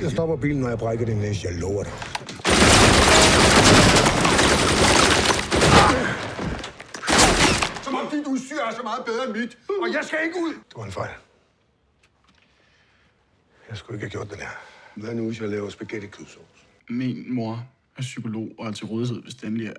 Jeg stopper bilen, når jeg brækker din næse. Jeg lover dig. Som om dit udstyr er så meget bedre end mit. Og jeg skal ikke ud. Det var en fejl. Jeg skulle ikke have gjort det der. Hvad nu, hvis jeg laver spaghetti kødsovs? Min mor er psykolog og er til rådighed, hvis det endelig er